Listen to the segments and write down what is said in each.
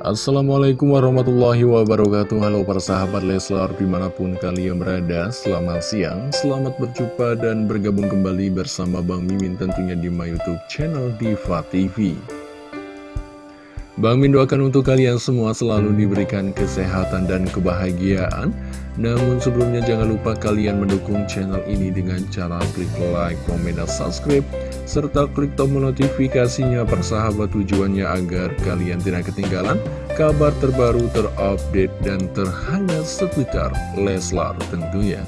Assalamualaikum warahmatullahi wabarakatuh. Halo para sahabat Leslar di mana pun kalian berada Selamat siang, selamat berjumpa dan bergabung kembali bersama Bang Mimin tentunya di my youtube channel Diva TV Bang Min doakan untuk kalian semua selalu diberikan kesehatan dan kebahagiaan Namun sebelumnya jangan lupa kalian mendukung channel ini dengan cara klik like, komen, dan subscribe serta klik tombol notifikasinya persahabat tujuannya agar kalian tidak ketinggalan kabar terbaru terupdate dan terhangat seputar Leslar tentunya.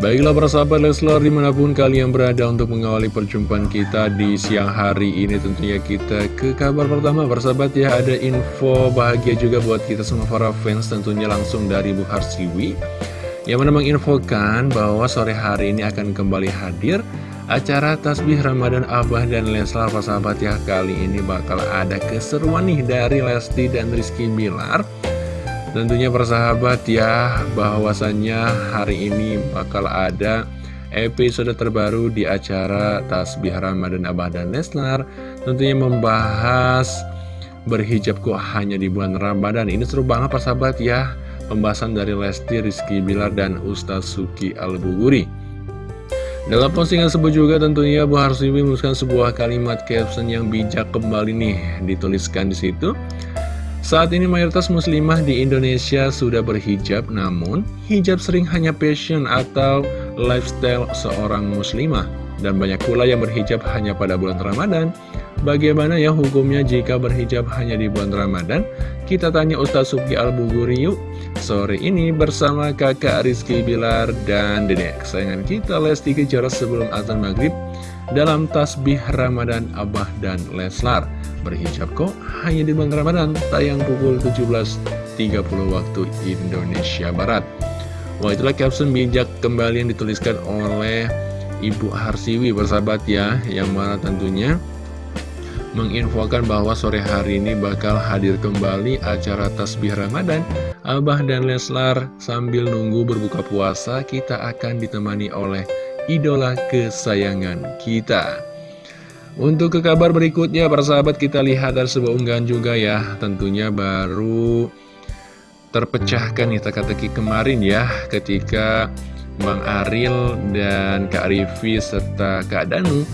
Baiklah persahabat Leslar di mana pun kalian berada untuk mengawali perjumpaan kita di siang hari ini tentunya kita ke kabar pertama. Persahabat ya ada info bahagia juga buat kita semua para fans tentunya langsung dari Bu Harsiwi yang mana menginfokan bahwa sore hari ini akan kembali hadir acara Tasbih Ramadan Abah dan Leslar. Sahabat ya kali ini bakal ada keseruan nih dari Lesti dan Rizky Bilar tentunya persahabat ya bahwasannya hari ini bakal ada episode terbaru di acara Tasbih Ramadan Abah dan Leslar tentunya membahas berhijab kok hanya di bulan Ramadan ini seru banget persahabat ya pembahasan dari Lesti, Rizky Bilar, dan Ustaz Suki Al-Buguri. Dalam postingan tersebut juga tentunya Bu Harsiwi menuliskan sebuah kalimat caption yang bijak kembali nih dituliskan di situ. Saat ini mayoritas muslimah di Indonesia sudah berhijab, namun hijab sering hanya passion atau lifestyle seorang muslimah. Dan banyak pula yang berhijab hanya pada bulan Ramadan. Bagaimana ya hukumnya jika berhijab hanya di bulan Ramadan? Kita tanya Ustaz Suki Al-Buguri yuk. Sore ini bersama kakak Rizky Bilar dan dedek kesayangan kita Lesti Kejora sebelum azan maghrib dalam tasbih Ramadan Abah dan Leslar. Berhijab kok hanya di bulan Ramadan, tayang pukul 17.30 waktu Indonesia Barat. Wah itulah caption bijak kembali yang dituliskan oleh Ibu Harsiwi bersahabat ya Yang mana tentunya menginfokan bahwa sore hari ini bakal hadir kembali acara Tasbih Ramadan Abah dan Leslar sambil nunggu berbuka puasa kita akan ditemani oleh idola kesayangan kita Untuk ke kabar berikutnya para sahabat kita lihat dari sebuah unggahan juga ya. Tentunya baru terpecahkan nih teka-teki kemarin ya ketika Bang Aril dan Kak Rivi serta Kak Danu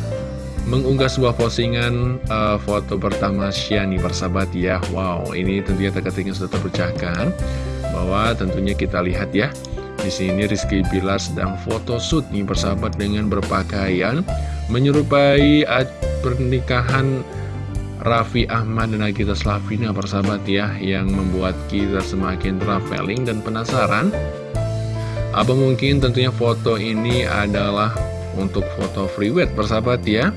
mengunggah sebuah postingan uh, foto pertama Shani persahabat ya. Wow ini tentunya teka-teki sudah terpecahkan. Bahwa tentunya kita lihat ya di sini Rizky Bilar sedang foto shoot nih persahabat dengan berpakaian menyerupai pernikahan Raffi Ahmad dan Agita Slavina persahabat ya yang membuat kita semakin traveling dan penasaran. Apa mungkin tentunya foto ini adalah untuk foto freeweight persahabat ya.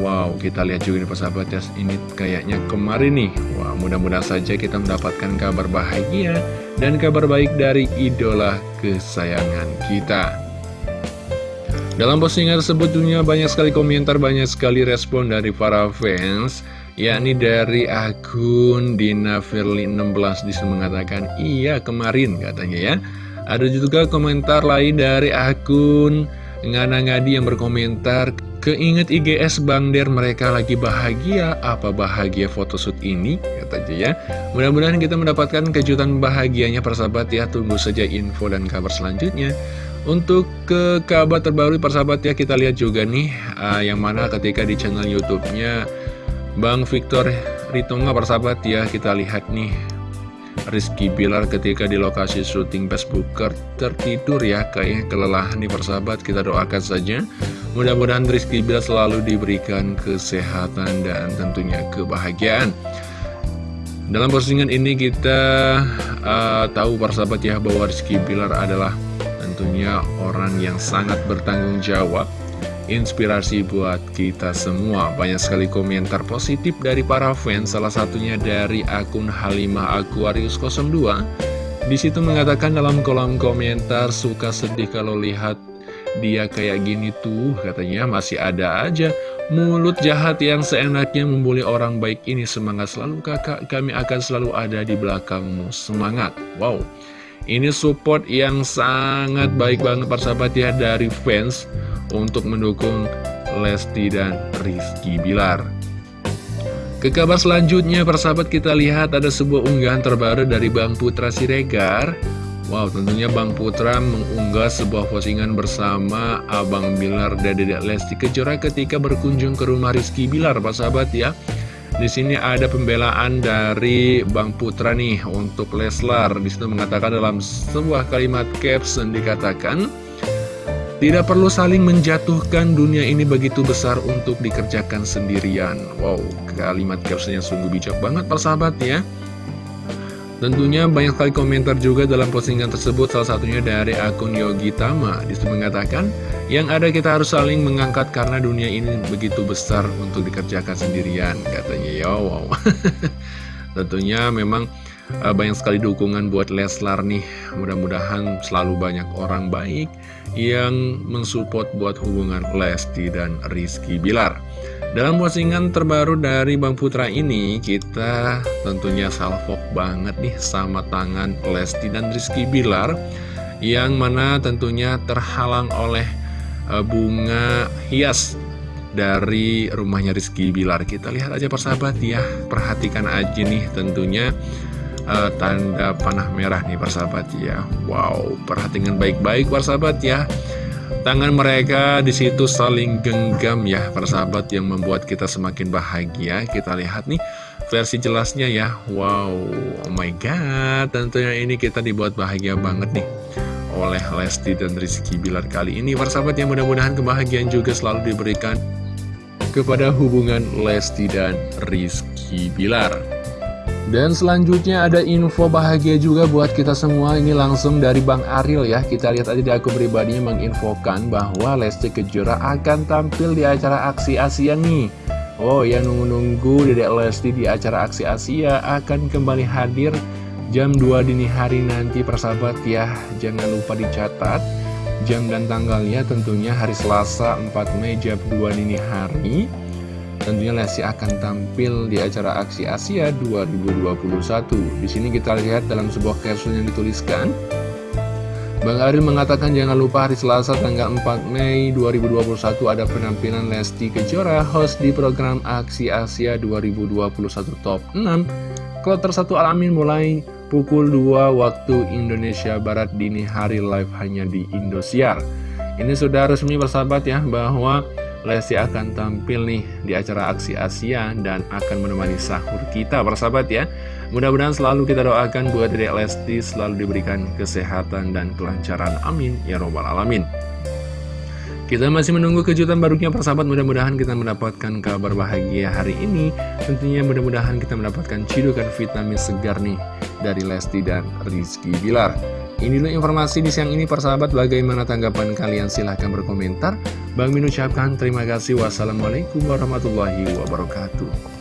Wow kita lihat juga nih persahabat ya Ini kayaknya kemarin nih. Wah mudah-mudahan saja kita mendapatkan kabar bahagia Dan kabar baik dari idola kesayangan kita Dalam postingan tersebut dunia banyak sekali komentar Banyak sekali respon dari para fans yakni dari akun Dina Firly 16 di situ mengatakan iya kemarin katanya ya. Ada juga komentar lain dari akun Ngana Ngadi yang berkomentar Keinget IGS Bang Der mereka lagi bahagia. Apa bahagia photoshoot ini? Katanya ya. Mudah-mudahan kita mendapatkan kejutan bahagianya persahabat ya. Tunggu saja info dan kabar selanjutnya untuk ke kabar terbaru persahabat ya kita lihat juga nih uh, Yang mana ketika di channel youtube-nya Bang Victor Ritonga persahabat ya Kita lihat nih. Rizky Bilar ketika di lokasi syuting Facebooker tertidur ya kayaknya kelelahan nih persahabat kita doakan saja. Mudah-mudahan Rizky Bilar selalu diberikan kesehatan dan tentunya kebahagiaan. Dalam postingan ini kita uh, tahu persahabat ya bahwa Rizky Bilar adalah tentunya orang yang sangat bertanggung jawab. Inspirasi buat kita semua. Banyak sekali komentar positif dari para fans, salah satunya dari akun Halimah Aquarius 02. Di situ mengatakan dalam kolom komentar suka sedih kalau lihat dia kayak gini tuh, katanya. Masih ada aja mulut jahat yang seenaknya membuli orang baik ini. Semangat selalu kakak. Kami akan selalu ada di belakangmu. Semangat. Wow ini support yang sangat baik banget persahabat ya dari fans untuk mendukung Lesti dan Rizky Bilar. Ke kabar selanjutnya, persahabat kita lihat ada sebuah unggahan terbaru dari Bang Putra Siregar. Wow, tentunya Bang Putra mengunggah sebuah postingan bersama Abang Bilar dan Dedek Lesti Kejora ketika berkunjung ke rumah Rizky Bilar, persahabat ya. Di sini ada pembelaan dari Bang Putra nih untuk Leslar. Di situ mengatakan dalam sebuah kalimat caption dikatakan, tidak perlu saling menjatuhkan dunia ini begitu besar untuk dikerjakan sendirian. Wow, kalimat caption yang sungguh bijak banget persahabat ya. Tentunya banyak sekali komentar juga dalam postingan tersebut, salah satunya dari akun Yogi Tama. Di situ mengatakan, yang ada kita harus saling mengangkat karena dunia ini begitu besar untuk dikerjakan sendirian. Katanya, ya wow. Tentunya memang uh, banyak sekali dukungan buat Leslar nih Mudah-mudahan selalu banyak orang baik yang mensupport buat hubungan Lesti dan Rizky Bilar Dalam postingan terbaru dari Bang Putra ini kita tentunya salvok banget nih sama tangan Lesti dan Rizky Bilar Yang mana tentunya terhalang oleh uh, bunga hias dari rumahnya Rizky Bilar. Kita lihat aja persahabat ya Perhatikan aja nih tentunya uh, tanda panah merah nih persahabat ya. Wow perhatikan baik-baik persahabat ya Tangan mereka di situ saling genggam ya persahabat yang membuat kita semakin bahagia. Kita lihat nih versi jelasnya ya. Wow oh my god tentunya ini kita dibuat bahagia banget nih oleh Lesti dan Rizky Bilar kali ini. Persahabat yang mudah-mudahan kebahagiaan juga selalu diberikan kepada hubungan Lesti dan Rizky Bilar dan selanjutnya ada info bahagia juga buat kita semua. Ini langsung dari Bang Ariel ya. Kita lihat aja di akun pribadinya menginfokan bahwa Lesti Kejora akan tampil di acara Aksi Asia nih. Oh yang nunggu-nunggu Dedek Lesti di acara Aksi Asia akan kembali hadir jam 2 dini hari nanti persahabat ya. Jangan lupa dicatat Jam dan tanggalnya tentunya hari Selasa 4 Mei jam 2 dini hari Tentunya Lesti akan tampil di acara Aksi Asia 2021. Di sini kita lihat dalam sebuah caption yang dituliskan. Bang Aril mengatakan jangan lupa hari Selasa tanggal 4 Mei 2021 ada penampilan Lesti Kejora host di program Aksi Asia 2021 Top 6 Kloter 1 Alamin mulai pukul 2 waktu Indonesia Barat dini hari live hanya di Indosiar. Ini sudah resmi bersahabat ya bahwa Lesti akan tampil nih di acara Aksi Asia dan akan menemani sahur kita bersahabat ya. Mudah-mudahan selalu kita doakan buat Dedek Lesti selalu diberikan kesehatan dan kelancaran. Amin. Ya robbal alamin. Kita masih menunggu kejutan barunya persahabat. Mudah-mudahan kita mendapatkan kabar bahagia hari ini. Tentunya mudah-mudahan kita mendapatkan cidukan vitamin segar nih dari Lesti dan Rizky Bilar. Ini dulu informasi di siang ini persahabat. Bagaimana tanggapan kalian? Silahkan berkomentar. Bang Min ucapkan terima kasih. Wassalamualaikum warahmatullahi wabarakatuh.